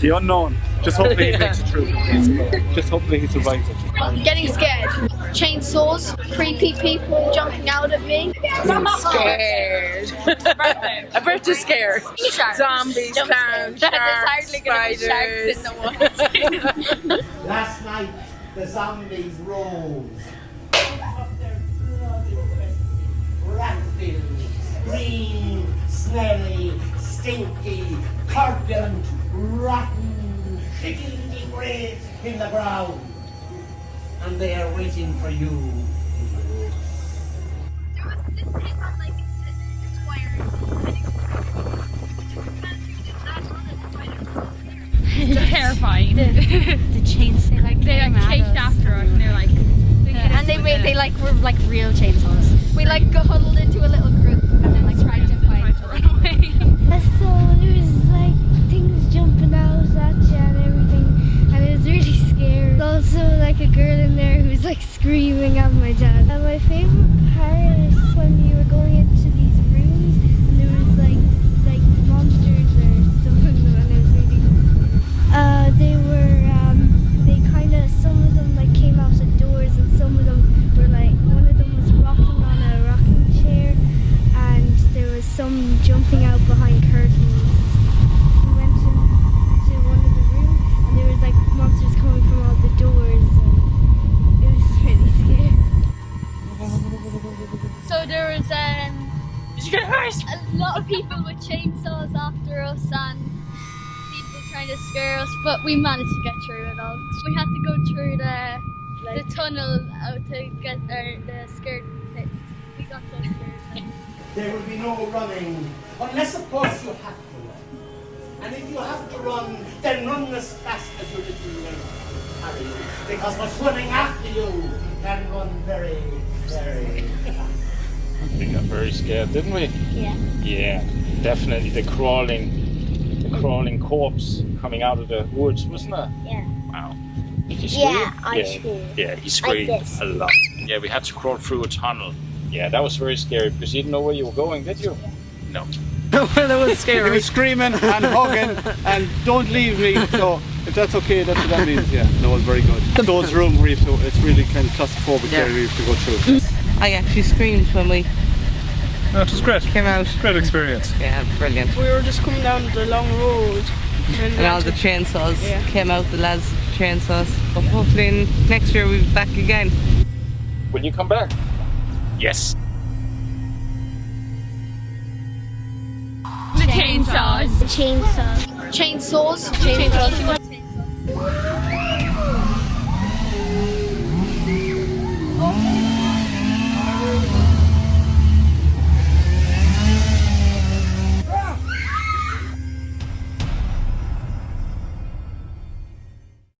The unknown. Just hopefully he makes it through. Just hopefully he survives it. Getting scared. Chainsaws, creepy people jumping out at me. Scared. A birthday scared. Sharks. Zombies, Jump clowns, scared. There's sharks, hardly gonna be sharks in the woods. Last night, the zombies rose. Rat-filled, green, smelly, stinky, corpulent, rotten, shitty graves in the ground. And they are waiting for you. terrifying. the chains they like they came like at chased us. after us and they're like they hit and they made they like were like real chainsaws. We like got huddled into a little group like screaming at my dad. And my favorite part is when you were going into these rooms and there was like like monsters or stuff in them, and it was really. Uh, they were um, they kind of some of them like came out of doors and some of them were like one of them was rocking on a rocking chair and there was some jumping out behind curtains. We went into one of the rooms and there was like monsters coming from all the doors and it was really scary. So there was um, Did you get hurt? a lot of people with chainsaws after us and people trying to scare us, but we managed to get through it all. We had to go through the the tunnel out to get our the scared thing. We got so scared. There will be no running, unless of course you have to run. And if you have to run, then run as fast as your little legs can carry you, because what's running after you can run very, very fast. We got very scared, didn't we? Yeah. Yeah, definitely the crawling, the crawling corpse coming out of the woods, wasn't it? Yeah. Wow. Did you scream? Yeah, I yeah. screamed. Yeah, he screamed did. a lot. Yeah, we had to crawl through a tunnel. Yeah, that was very scary because you didn't know where you were going, did you? No. well, that was He scary. was screaming and hugging and don't leave me. So if that's okay, that's what that means. Yeah, that was very good. Those room where you have to, it's really kind of claustrophobic Yeah. area we have to go through. I actually screamed when we No, it was great. came out. Great experience. Yeah, brilliant. We were just coming down the long road. And all the chainsaws Yeah. came out, the lads' chainsaws. But hopefully next year we'll be back again. Will you come back? Yes. Chainsaws. Chainsaws, chainsaws.